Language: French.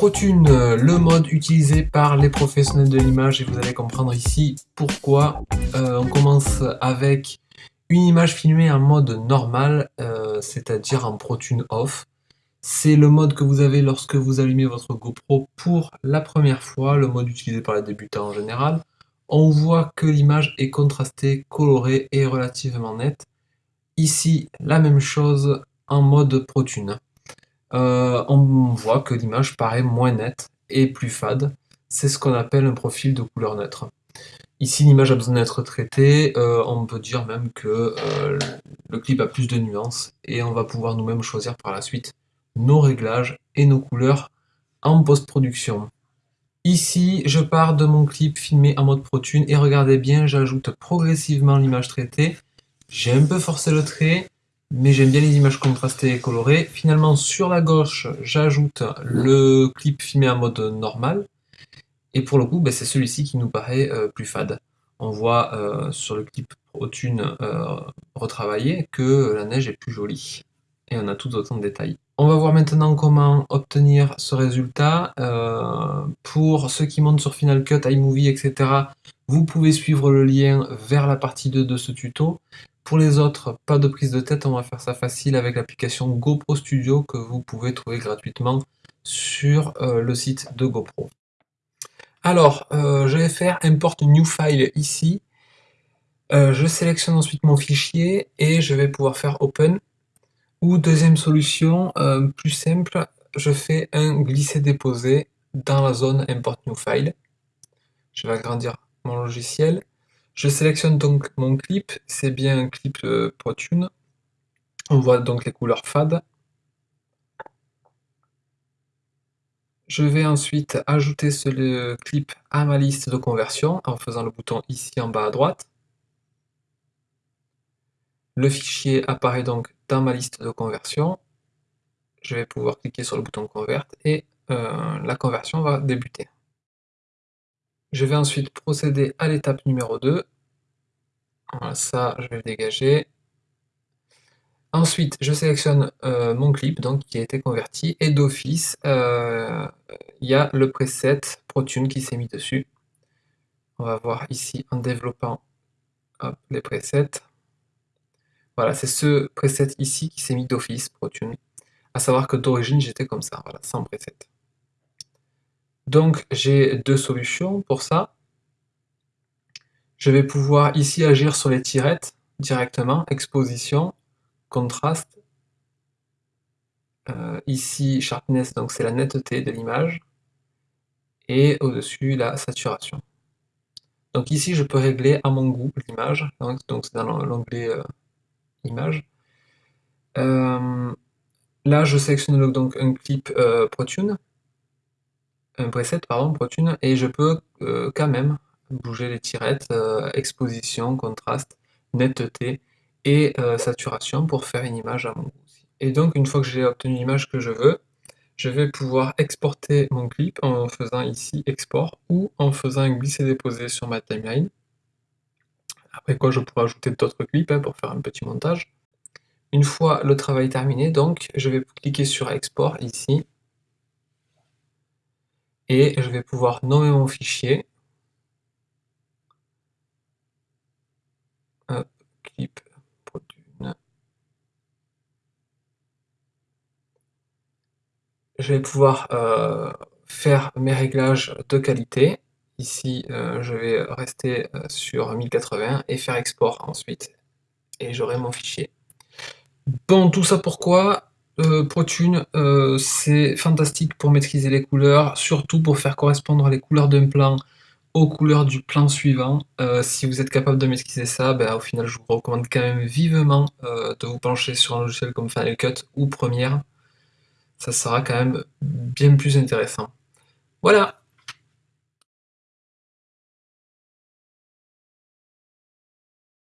ProTune, le mode utilisé par les professionnels de l'image et vous allez comprendre ici pourquoi. Euh, on commence avec une image filmée en mode normal, euh, c'est-à-dire en ProTune off. C'est le mode que vous avez lorsque vous allumez votre GoPro pour la première fois, le mode utilisé par les débutants en général. On voit que l'image est contrastée, colorée et relativement nette. Ici, la même chose en mode ProTune. Euh, on voit que l'image paraît moins nette et plus fade. C'est ce qu'on appelle un profil de couleur neutre. Ici, l'image a besoin d'être traitée. Euh, on peut dire même que euh, le clip a plus de nuances et on va pouvoir nous-mêmes choisir par la suite nos réglages et nos couleurs en post-production. Ici, je pars de mon clip filmé en mode ProTune et regardez bien, j'ajoute progressivement l'image traitée. J'ai un peu forcé le trait, mais j'aime bien les images contrastées et colorées. Finalement, sur la gauche, j'ajoute le clip filmé en mode normal. Et pour le coup, ben, c'est celui-ci qui nous paraît euh, plus fade. On voit euh, sur le clip ProTune euh, retravaillé que la neige est plus jolie. Et on a tout autant de détails. On va voir maintenant comment obtenir ce résultat. pour ceux qui montent sur Final Cut, iMovie, etc., vous pouvez suivre le lien vers la partie 2 de ce tuto. Pour les autres, pas de prise de tête, on va faire ça facile avec l'application GoPro Studio que vous pouvez trouver gratuitement sur euh, le site de GoPro. Alors, euh, je vais faire Import New File ici. Euh, je sélectionne ensuite mon fichier et je vais pouvoir faire Open. Ou deuxième solution, plus simple, je fais un glisser-déposer dans la zone Import New File. Je vais agrandir mon logiciel je sélectionne donc mon clip, c'est bien un clip euh, ProTune. On voit donc les couleurs fades. Je vais ensuite ajouter ce clip à ma liste de conversion en faisant le bouton ici en bas à droite. Le fichier apparaît donc dans ma liste de conversion. Je vais pouvoir cliquer sur le bouton Convert et euh, la conversion va débuter. Je vais ensuite procéder à l'étape numéro 2. Voilà, ça, je vais le dégager. Ensuite, je sélectionne euh, mon clip donc, qui a été converti et d'office, euh, il y a le preset ProTune qui s'est mis dessus. On va voir ici en développant les presets. Voilà, c'est ce preset ici qui s'est mis d'office ProTune. À savoir que d'origine, j'étais comme ça, voilà, sans preset. Donc j'ai deux solutions pour ça. Je vais pouvoir ici agir sur les tirettes directement, exposition, contraste. Euh, ici sharpness, donc c'est la netteté de l'image. Et au-dessus la saturation. Donc ici je peux régler à mon goût l'image, donc c'est dans l'onglet euh, image. Euh, là je sélectionne donc un clip ProTune un preset pardon, ProTune, et je peux euh, quand même bouger les tirettes, euh, exposition, contraste, netteté et euh, saturation pour faire une image à mon goût. Et donc une fois que j'ai obtenu l'image que je veux, je vais pouvoir exporter mon clip en faisant ici export ou en faisant un glisser-déposer sur ma timeline. Après quoi je pourrais ajouter d'autres clips hein, pour faire un petit montage. Une fois le travail terminé, donc je vais cliquer sur export ici et je vais pouvoir nommer mon fichier. clip Je vais pouvoir euh, faire mes réglages de qualité. Ici, euh, je vais rester euh, sur 1080 et faire export ensuite. Et j'aurai mon fichier. Bon, tout ça pourquoi? Euh, ProTune, euh, c'est fantastique pour maîtriser les couleurs, surtout pour faire correspondre les couleurs d'un plan aux couleurs du plan suivant. Euh, si vous êtes capable de maîtriser ça, ben, au final je vous recommande quand même vivement de vous pencher sur un logiciel comme Final Cut ou Premiere. Ça sera quand même bien plus intéressant. Voilà